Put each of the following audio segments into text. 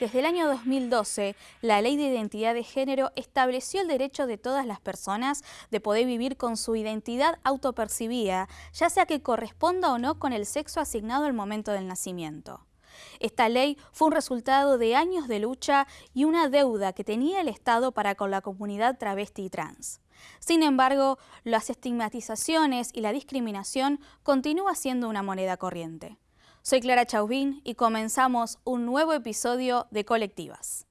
Desde el año 2012, la Ley de Identidad de Género estableció el derecho de todas las personas de poder vivir con su identidad autopercibida, ya sea que corresponda o no con el sexo asignado al momento del nacimiento. Esta ley fue un resultado de años de lucha y una deuda que tenía el Estado para con la comunidad travesti y trans. Sin embargo, las estigmatizaciones y la discriminación continúa siendo una moneda corriente. Soy Clara Chauvin y comenzamos un nuevo episodio de Colectivas.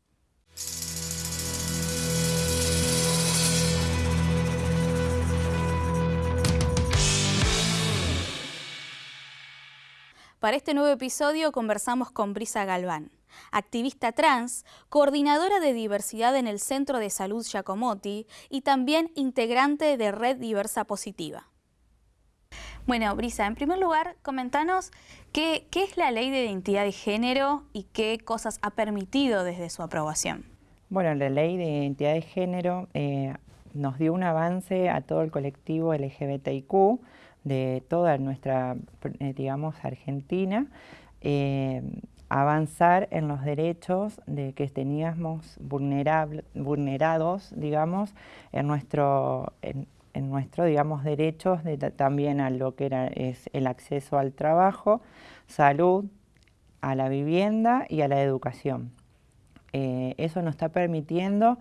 Para este nuevo episodio conversamos con Brisa Galván, activista trans, coordinadora de diversidad en el Centro de Salud Giacomotti y también integrante de Red Diversa Positiva. Bueno, Brisa, en primer lugar, comentanos qué, es la ley de identidad de género y qué cosas ha permitido desde su aprobación. Bueno, la ley de identidad de género eh, nos dio un avance a todo el colectivo LGBTIQ de toda nuestra, eh, digamos, Argentina, eh, avanzar en los derechos de que teníamos vulnerados, digamos, en nuestro, nuestros, digamos, derechos también a lo que era, es el acceso al trabajo, salud, a la vivienda y a la educación. Eh, eso nos está permitiendo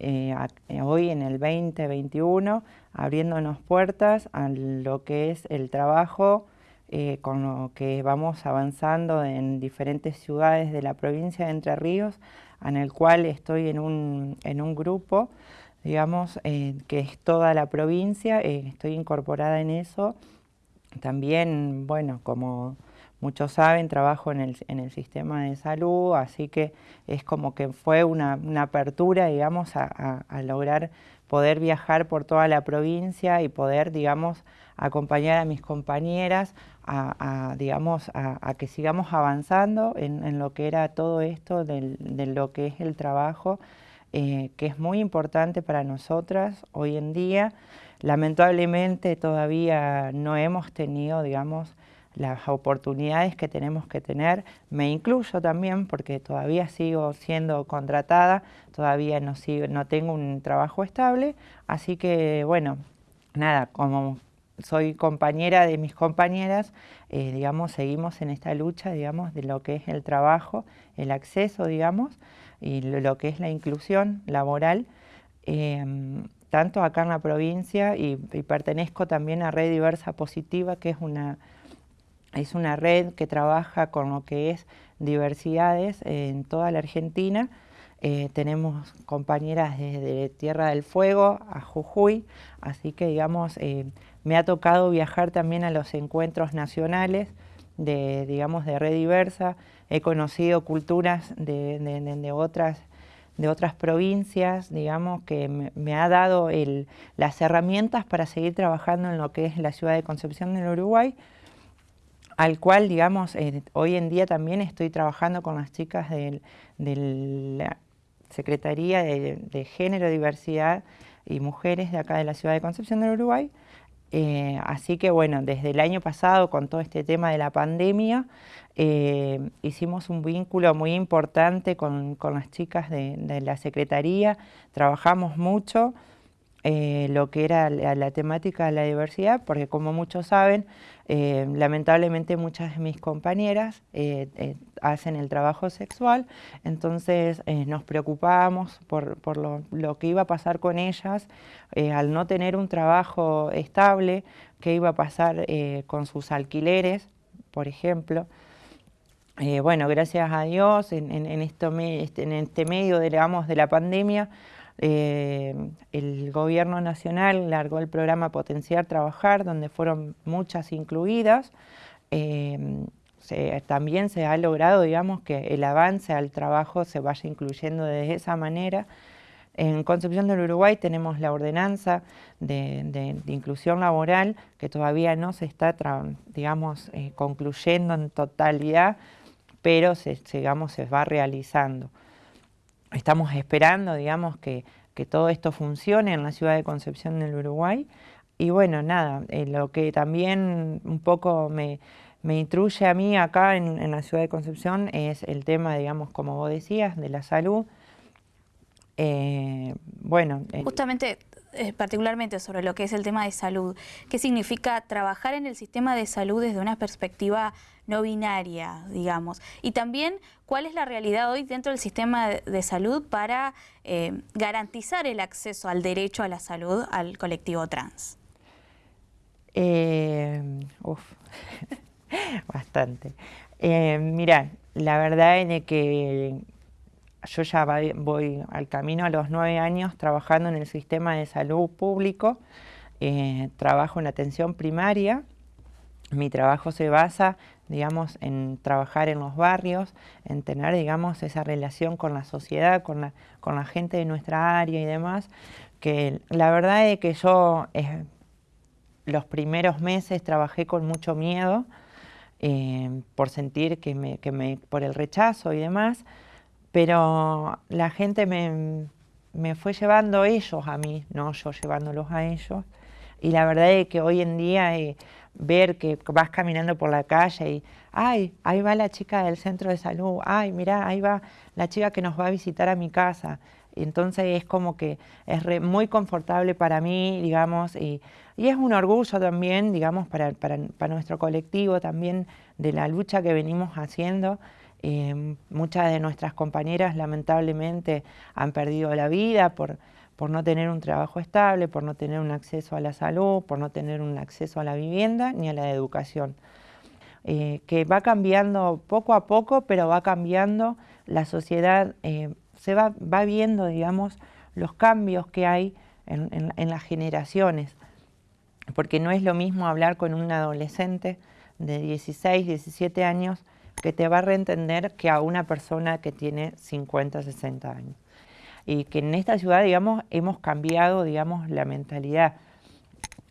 eh, hoy en el 2021 abriéndonos puertas a lo que es el trabajo eh, con lo que vamos avanzando en diferentes ciudades de la provincia de Entre Ríos, en el cual estoy en un, en un grupo digamos, que es toda la provincia, eh, estoy incorporada en eso. También, bueno, como muchos saben, trabajo en el, en el sistema de salud, así que es como que fue una, apertura, digamos, a, lograr poder viajar por toda la provincia y poder, digamos, acompañar a mis compañeras a, digamos, a, que sigamos avanzando en, lo que era todo esto de lo que es el trabajo eh, que es muy importante para nosotras hoy en día. Lamentablemente todavía no hemos tenido, digamos, las oportunidades que tenemos que tener. Me incluyo también porque todavía sigo siendo contratada, todavía no, no tengo un trabajo estable, así que bueno, nada, como soy compañera de mis compañeras, eh, digamos, seguimos en esta lucha, digamos, de lo que es el trabajo, el acceso, digamos, y lo que es la inclusión laboral, em, tanto acá en la provincia y, pertenezco también a Red Diversa Positiva, que es una, es una red que trabaja con lo que es diversidades en toda la Argentina. Eh, tenemos compañeras desde Tierra del Fuego a Jujuy, así que digamos, eh, me ha tocado viajar también a los encuentros nacionales de, digamos, de Red Diversa, he conocido culturas de, otras, de otras provincias, digamos, que me, ha dado las herramientas para seguir trabajando en lo que es la ciudad de Concepción del Uruguay, al cual, digamos, eh, hoy en día también estoy trabajando con las chicas de, la Secretaría de, de Género, Diversidad y Mujeres de acá de la ciudad de Concepción del Uruguay, eh, así que bueno, desde el año pasado con todo este tema de la pandemia, eh, hicimos un vínculo muy importante con, las chicas de, la Secretaría, trabajamos mucho eh, lo que era la, temática de la diversidad, porque como muchos saben, lamentablemente muchas de mis compañeras hacen el trabajo sexual, entonces eh, nos preocupábamos por, lo, que iba a pasar con ellas eh, al no tener un trabajo estable, qué iba a pasar eh, con sus alquileres, por ejemplo. bueno, gracias a Dios, en, este, este medio de la pandemia, el gobierno nacional largó el programa Potenciar Trabajar, donde fueron muchas incluidas también se ha logrado, digamos, que el avance al trabajo se vaya incluyendo de esa manera. En Concepción del Uruguay tenemos la ordenanza de, inclusión laboral que todavía no se está, digamos, eh, concluyendo en totalidad, pero digamos, se va realizando. Estamos esperando, digamos, que, todo esto funcione en la ciudad de Concepción del Uruguay. Y bueno, nada, eh, lo que también un poco me, me intruye a mí acá en, la ciudad de Concepción es el tema, digamos, como vos decías, de la salud. Eh, bueno, justamente eh, particularmente sobre lo que es el tema de salud, ¿qué significa trabajar en el sistema de salud desde una perspectiva no binaria, digamos? Y también, ¿cuál es la realidad hoy dentro del sistema de salud para eh, garantizar el acceso al derecho a la salud al colectivo trans? Eh, uf, bastante. mira, la verdad es que yo ya voy al camino a los nueve años trabajando en el sistema de salud público, eh, trabajo en atención primaria, mi trabajo se basa, digamos, en trabajar en los barrios, en tener, digamos, esa relación con la sociedad, con la, con la gente de nuestra área y demás, que la verdad es que yo eh, los primeros meses trabajé con mucho miedo, eh, por sentir que me, que me, por el rechazo y demás, pero la gente me, fue llevando ellos a mí, no yo llevándolos a ellos. Y la verdad es que hoy en día eh, ver que vas caminando por la calle y, ay, ahí va la chica del centro de salud, ay, mira, ahí va la chica que nos va a visitar a mi casa. entonces es como que es muy confortable para mí, digamos, y, es un orgullo también, digamos, para, para nuestro colectivo también de la lucha que venimos haciendo eh, muchas de nuestras compañeras lamentablemente han perdido la vida por, por no tener un trabajo estable, por no tener un acceso a la salud, por no tener un acceso a la vivienda ni a la educación. Eh, que va cambiando poco a poco, pero va cambiando, la sociedad eh, se va, va, viendo, digamos, los cambios que hay en las generaciones, porque no es lo mismo hablar con un adolescente de 16, 17 años que te va a reentender que a una persona que tiene 50, 60 años. Y que en esta ciudad, digamos, hemos cambiado, digamos, la mentalidad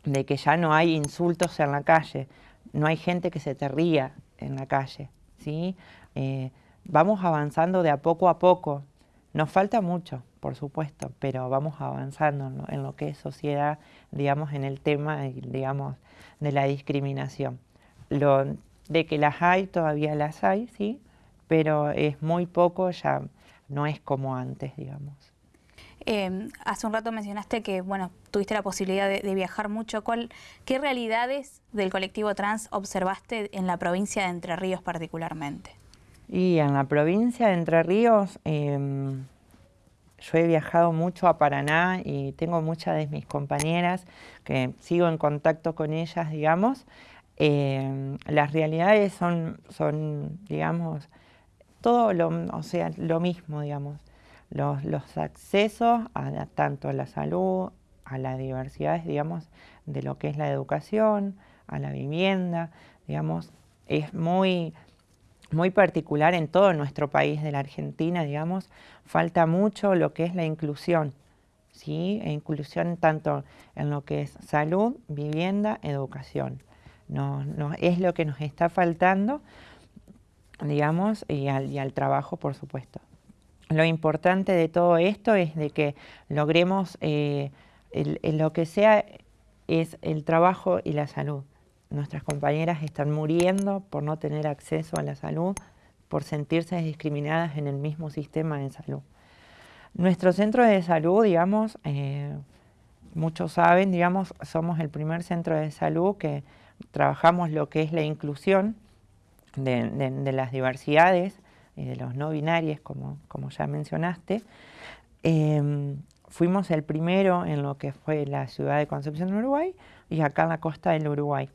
de que ya no hay insultos en la calle, no hay gente que se te ría en la calle, ¿sí? Eh, vamos avanzando de a poco a poco. Nos falta mucho, por supuesto, pero vamos avanzando en lo que es sociedad, digamos, en el tema, digamos, de la discriminación. Lo, de que las hay, todavía las hay, sí, pero es muy poco, ya no es como antes, digamos. Em, hace un rato mencionaste que bueno, tuviste la posibilidad de, viajar mucho. ¿Cuál, ¿Qué realidades del colectivo trans observaste en la provincia de Entre Ríos particularmente? Y en la provincia de Entre Ríos em, yo he viajado mucho a Paraná y tengo muchas de mis compañeras que sigo en contacto con ellas, digamos, eh, las realidades son, son, digamos, todo lo, o sea, lo mismo, digamos. Los, los accesos a, tanto a la salud, a la diversidad, digamos, de lo que es la educación, a la vivienda, digamos, es muy, muy particular en todo nuestro país de la Argentina, digamos, falta mucho lo que es la inclusión, ¿sí? E inclusión tanto en lo que es salud, vivienda, educación no, es lo que nos está faltando, digamos, y al, trabajo, por supuesto. Lo importante de todo esto es de que logremos eh, lo que sea es el trabajo y la salud. Nuestras compañeras están muriendo por no tener acceso a la salud, por sentirse discriminadas en el mismo sistema de salud. Nuestro centro de salud, digamos, eh, muchos saben, digamos, somos el primer centro de salud que trabajamos lo que es la inclusión de, las diversidades y de los no binarios, como, como ya mencionaste. Em, fuimos el primero en lo que fue la ciudad de Concepción, Uruguay, y acá en la costa del Uruguay.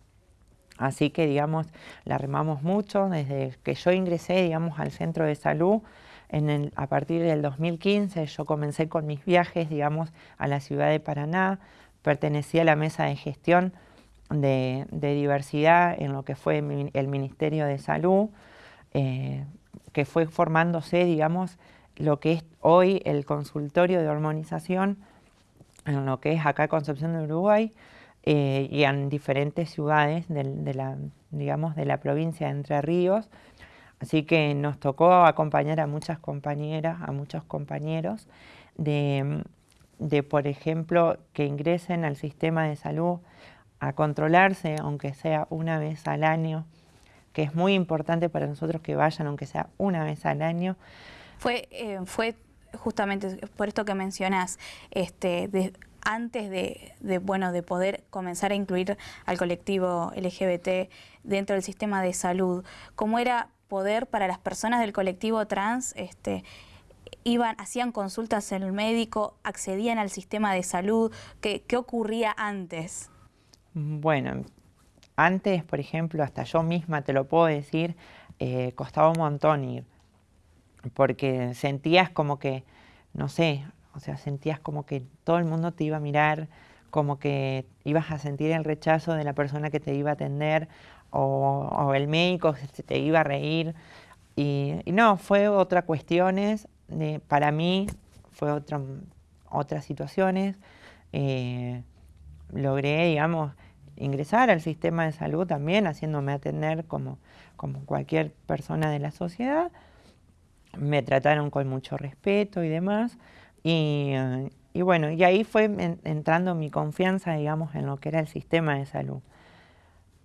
Así que, digamos, la remamos mucho. Desde que yo ingresé, digamos, al centro de salud, en a partir del 2015, yo comencé con mis viajes, digamos, a la ciudad de Paraná. Pertenecí a la mesa de gestión de, diversidad en lo que fue el Ministerio de Salud, eh, que fue formándose, digamos, lo que es hoy el consultorio de hormonización, en lo que es acá Concepción de Uruguay, eh, y en diferentes ciudades de, la, digamos, de la provincia de Entre Ríos. Así que nos tocó acompañar a muchas compañeras, a muchos compañeros, de, de por ejemplo, que ingresen al sistema de salud a controlarse, aunque sea una vez al año, que es muy importante para nosotros que vayan, aunque sea una vez al año. Fue, eh, fue justamente por esto que mencionas, este, antes de, bueno, de poder comenzar a incluir al colectivo LGBT dentro del sistema de salud, ¿cómo era poder para las personas del colectivo trans este, iban, hacían consultas en el médico, accedían al sistema de salud, ¿qué, qué ocurría antes? Bueno, antes, por ejemplo, hasta yo misma te lo puedo decir, eh, costaba un montón ir, porque sentías como que, no sé, o sea, sentías como que todo el mundo te iba a mirar, como que ibas a sentir el rechazo de la persona que te iba a atender, o, el médico se te iba a reír. Y, no, fue otra cuestiones, para mí fue otra, otras situaciones. Eh, logré, digamos, ingresar al sistema de salud también, haciéndome atender como, como cualquier persona de la sociedad. Me trataron con mucho respeto y demás. Y, bueno, y ahí fue entrando mi confianza, digamos, en lo que era el sistema de salud.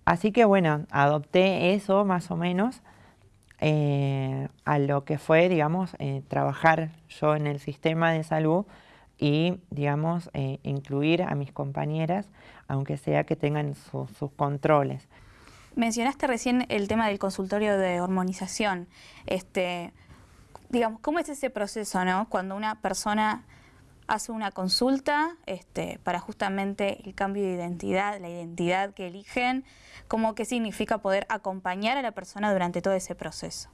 Así que bueno, adopté eso más o menos eh, a lo que fue, digamos, eh, trabajar yo en el sistema de salud y, digamos, eh, incluir a mis compañeras, aunque sea que tengan sus controles. Mencionaste recién el tema del consultorio de hormonización. Este, digamos, ¿cómo es ese proceso, no? Cuando una persona hace una consulta este, para justamente el cambio de identidad, la identidad que eligen, ¿cómo qué significa poder acompañar a la persona durante todo ese proceso?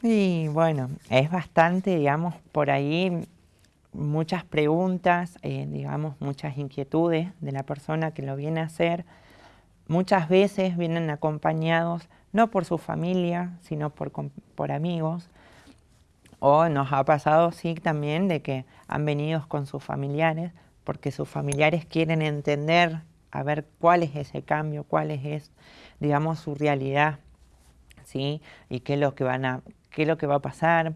Y bueno, es bastante, digamos, por ahí muchas preguntas, eh, digamos, muchas inquietudes de la persona que lo viene a hacer. Muchas veces vienen acompañados no por su familia, sino por, por amigos. O nos ha pasado, sí, también de que han venido con sus familiares, porque sus familiares quieren entender, a ver cuál es ese cambio, cuál es, digamos, su realidad, ¿sí? Y qué lo que, van a, qué es lo que va a pasar,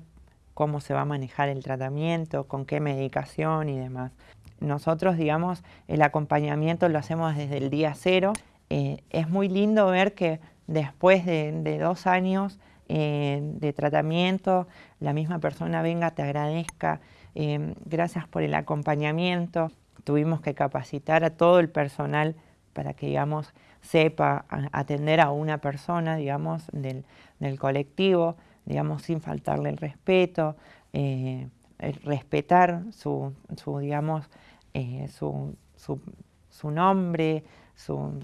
cómo se va a manejar el tratamiento, con qué medicación y demás. Nosotros, digamos, el acompañamiento lo hacemos desde el día cero. Eh, es muy lindo ver que después de, dos años eh, de tratamiento, la misma persona venga, te agradezca, eh, gracias por el acompañamiento. Tuvimos que capacitar a todo el personal para que, digamos, sepa atender a una persona, digamos, del, del colectivo digamos, sin faltarle el respeto, eh, respetar su, su digamos, eh, su, su, nombre, su,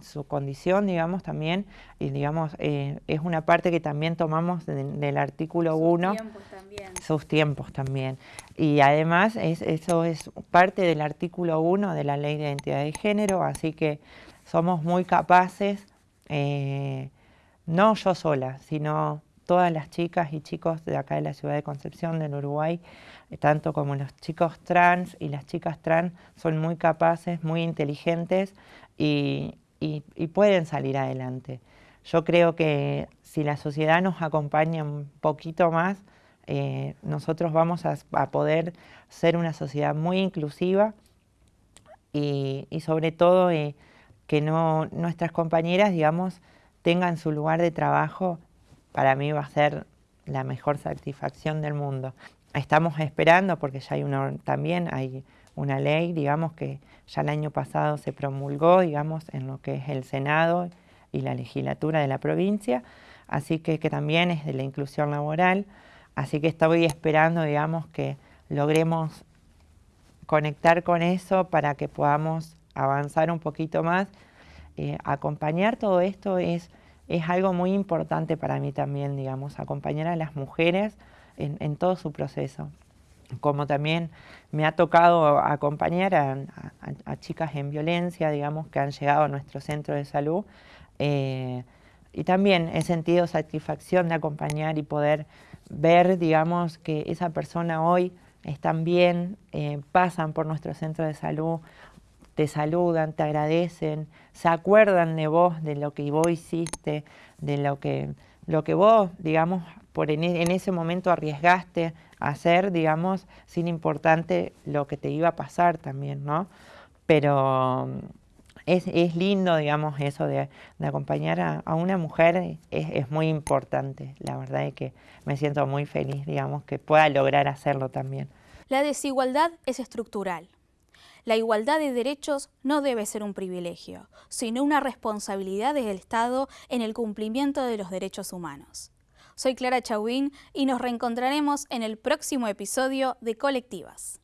su, condición, digamos, también, y digamos, eh, es una parte que también tomamos del artículo 1. Sus tiempos también. Sus tiempos también. Y además, es, eso es parte del artículo 1 de la Ley de Identidad de Género, así que somos muy capaces, no yo sola, sino todas las chicas y chicos de acá de la ciudad de Concepción, del Uruguay, eh, tanto como los chicos trans y las chicas trans, son muy capaces, muy inteligentes y, pueden salir adelante. Yo creo que si la sociedad nos acompaña un poquito más, eh, nosotros vamos a, poder ser una sociedad muy inclusiva y, sobre todo eh, que no, nuestras compañeras, digamos, tengan su lugar de trabajo para mí va a ser la mejor satisfacción del mundo. Estamos esperando, porque ya hay una, también hay una ley, digamos, que ya el año pasado se promulgó, digamos, en lo que es el Senado y la legislatura de la provincia, así que, que también es de la inclusión laboral, así que estoy esperando, digamos, que logremos conectar con eso para que podamos avanzar un poquito más. Eh, acompañar todo esto es es algo muy importante para mí también, digamos, acompañar a las mujeres en, todo su proceso. Como también me ha tocado acompañar a, chicas en violencia, digamos, que han llegado a nuestro centro de salud. Eh, y también he sentido satisfacción de acompañar y poder ver, digamos, que esa persona hoy están bien, eh, pasan por nuestro centro de salud te saludan, te agradecen, se acuerdan de vos, de lo que vos hiciste, de lo que, lo que vos, digamos, por en, ese momento arriesgaste a hacer, digamos, sin importante lo que te iba a pasar también, ¿no? Pero es, lindo, digamos, eso de, acompañar a, una mujer, es, muy importante. La verdad es que me siento muy feliz, digamos, que pueda lograr hacerlo también. La desigualdad es estructural. La igualdad de derechos no debe ser un privilegio, sino una responsabilidad del Estado en el cumplimiento de los derechos humanos. Soy Clara Chauvín y nos reencontraremos en el próximo episodio de Colectivas.